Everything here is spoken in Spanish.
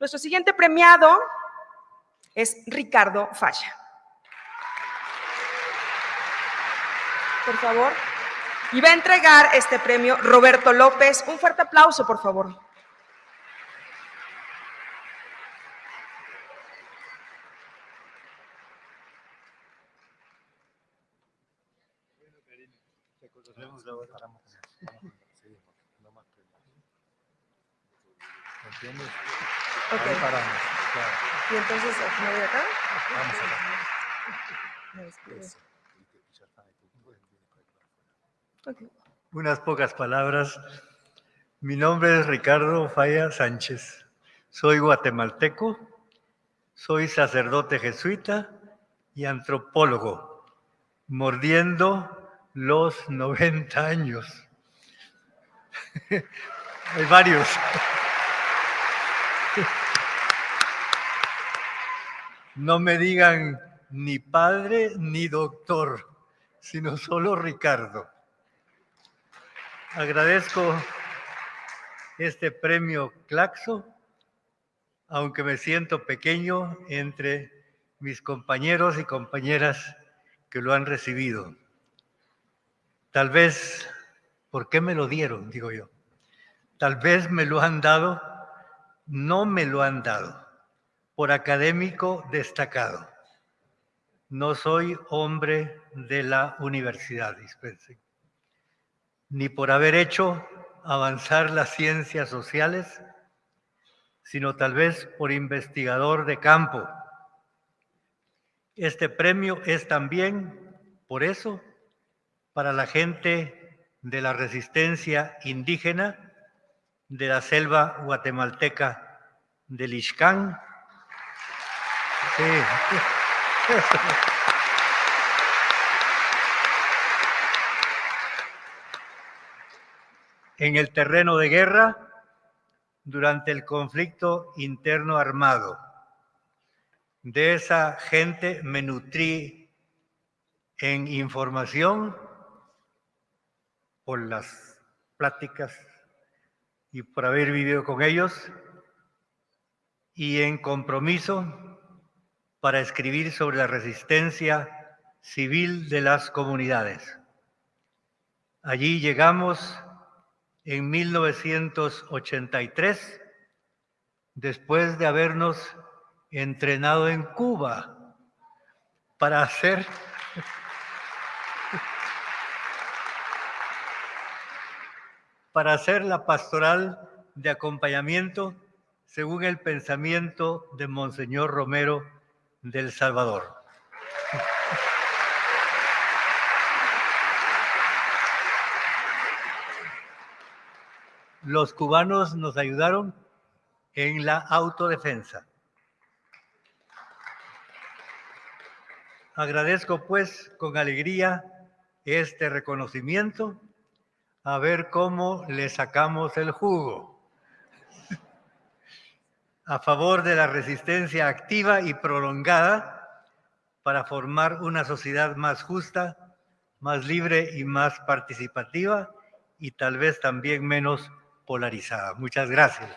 Nuestro siguiente premiado es Ricardo Falla. Por favor. Y va a entregar este premio Roberto López. Un fuerte aplauso, por favor. ¿Entiendes? Ok. Ahí paramos, claro. Y entonces, ¿me voy acá? Vamos acá. Unas pocas palabras. Mi nombre es Ricardo Falla Sánchez. Soy guatemalteco, soy sacerdote jesuita y antropólogo, mordiendo los 90 años. Hay varios. No me digan ni padre ni doctor, sino solo Ricardo. Agradezco este premio Claxo, aunque me siento pequeño entre mis compañeros y compañeras que lo han recibido. Tal vez, ¿por qué me lo dieron? Digo yo. Tal vez me lo han dado, no me lo han dado, por académico destacado. No soy hombre de la universidad, dispensen ni por haber hecho avanzar las ciencias sociales, sino tal vez por investigador de campo. Este premio es también, por eso, para la gente de la resistencia indígena de la selva guatemalteca del Ixcán. Sí. en el terreno de guerra durante el conflicto interno armado. De esa gente me nutrí en información por las pláticas y por haber vivido con ellos y en compromiso para escribir sobre la resistencia civil de las comunidades. Allí llegamos en 1983, después de habernos entrenado en Cuba para hacer para hacer la pastoral de acompañamiento según el pensamiento de Monseñor Romero del Salvador. Los cubanos nos ayudaron en la autodefensa. Agradezco pues con alegría este reconocimiento, a ver cómo le sacamos el jugo a favor de la resistencia activa y prolongada para formar una sociedad más justa, más libre y más participativa y tal vez también menos polarizada. Muchas gracias.